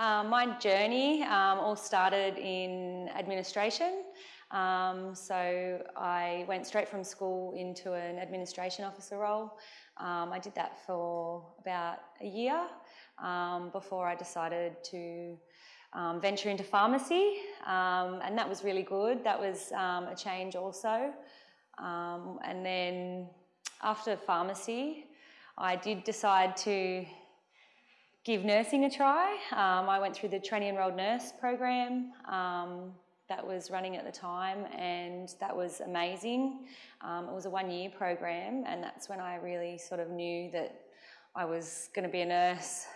Um, my journey um, all started in administration. Um, so I went straight from school into an administration officer role. Um, I did that for about a year um, before I decided to um, venture into pharmacy, and that was really good. That was a change also. and then after pharmacy, I did decide to give nursing a try. Um, I went through the trainee enrolled nurse program um, that was running at the time, and that was amazing. Um, it was a one year program, and that's when I really sort of knew that I was going to be a nurse.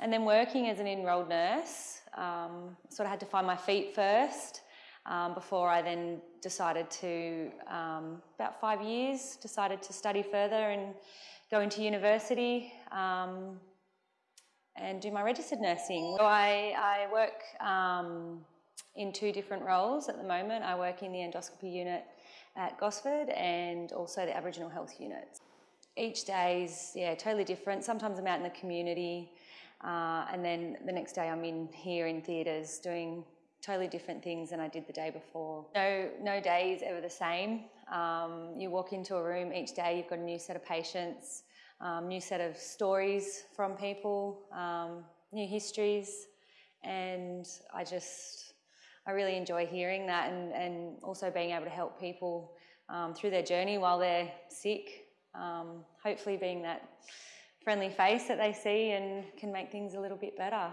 And then working as an enrolled nurse, um, sort of had to find my feet first. Um, before I then decided to, um, about five years, decided to study further and go into university. And do my registered nursing. So I, I work um, in two different roles at the moment. I work in the endoscopy unit at Gosford and also the Aboriginal Health Unit. Each day is yeah, totally different. Sometimes I'm out in the community uh, and then the next day I'm in here in theatres doing totally different things than I did the day before. No, no day is ever the same. Um, you walk into a room each day, you've got a new set of patients, um, new set of stories from people, um, new histories, and I just, I really enjoy hearing that and, and also being able to help people um, through their journey while they're sick, um, hopefully being that friendly face that they see and can make things a little bit better.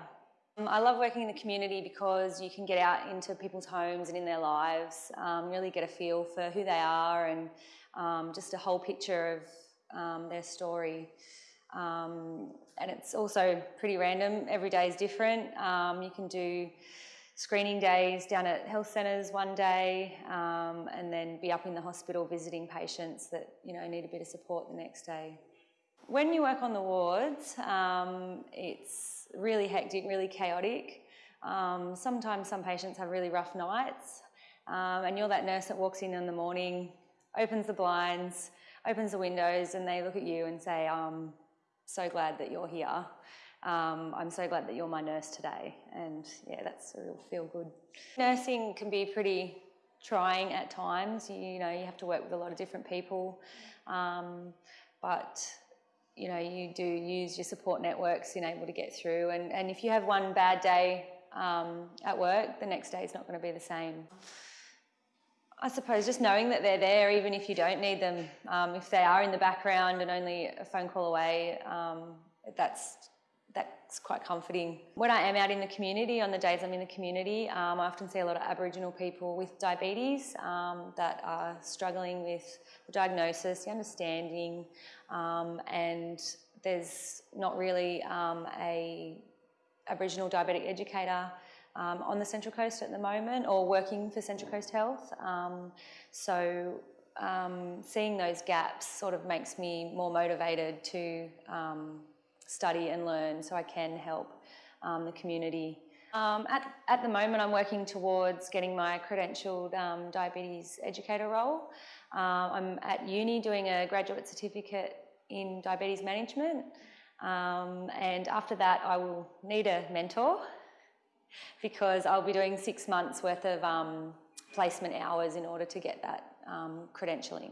Um, I love working in the community because you can get out into people's homes and in their lives, um, really get a feel for who they are and um, just a whole picture of um, their story. Um, and it's also pretty random. Every day is different. Um, you can do screening days down at health centres one day um, and then be up in the hospital visiting patients that you know need a bit of support the next day. When you work on the wards, um, it's really hectic, really chaotic. Um, sometimes some patients have really rough nights and you're that nurse that walks in in the morning, opens the blinds, opens the windows and they look at you and say, I'm so glad that you're here. Um, I'm so glad that you're my nurse today. And yeah, that's a real feel good. Nursing can be pretty trying at times. You, you know, you have to work with a lot of different people. Um, but you know, you do use your support networks in able to get through. And, and if you have one bad day um, at work, the next day is not going to be the same. I suppose just knowing that they're there, even if you don't need them, um, if they are in the background and only a phone call away, um, that's that's quite comforting. When I am out in the community, on the days I'm in the community, um, I often see a lot of Aboriginal people with diabetes um, that are struggling with the diagnosis, the understanding, um, and there's not really um, a Aboriginal diabetic educator um, on the Central Coast at the moment or working for Central Coast Health. Um, so um, seeing those gaps sort of makes me more motivated to um, study and learn so I can help um, the community. Um, at, at the moment, I'm working towards getting my credentialed diabetes educator role. I'm at uni doing a graduate certificate in diabetes management. Um, and after that, I will need a mentor because I'll be doing six months worth of um, placement hours in order to get that um, credentialing.